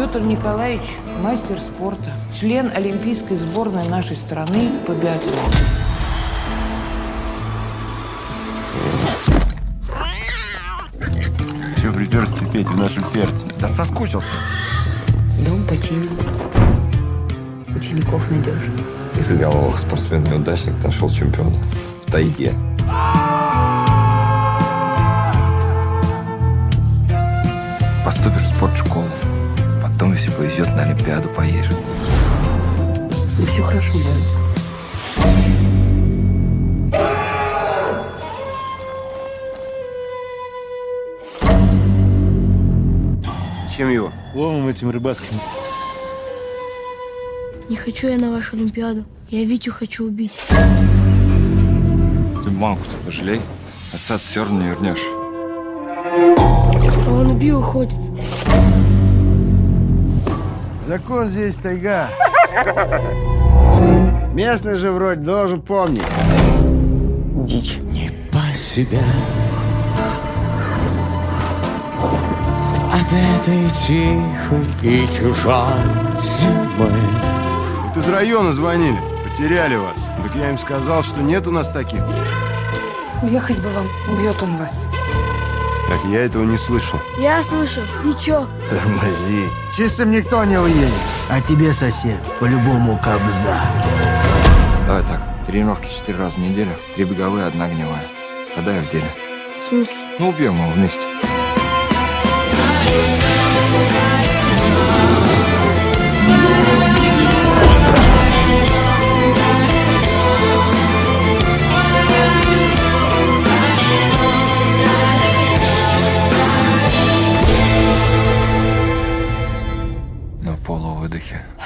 Петр Николаевич – мастер спорта, член олимпийской сборной нашей страны по биатлону. Чего приперся ты, Петя, в нашем перце? Да соскучился. Дом починил. Учеников найдешь. Из головых спортсмен-неудачник нашел чемпиона. В тайге. Олимпиаду поедешь. Ну, все хорошо будет. Чем его? Ломом этим рыбацким. Не хочу я на вашу Олимпиаду. Я Витю хочу убить. Ты мамку-то пожалей. Отца ты все равно не вернешь. А он убил уходит. Закон здесь тайга. Местный же вроде должен помнить. Дичь. Не по себя От этой тихой и чужой зимы Вот из района звонили. Потеряли вас. Так я им сказал, что нет у нас таких. Уехать бы вам. Убьет он вас. Так я этого не слышал. Я слышал. И чё? Тормози. Чистым никто не уедет. А тебе, сосед, по-любому кабзда. Давай так. Тренировки четыре раза в неделю. Три беговые, одна гневая. Тогда я в деле. В смысле? Ну, убьем его вместе. Yeah.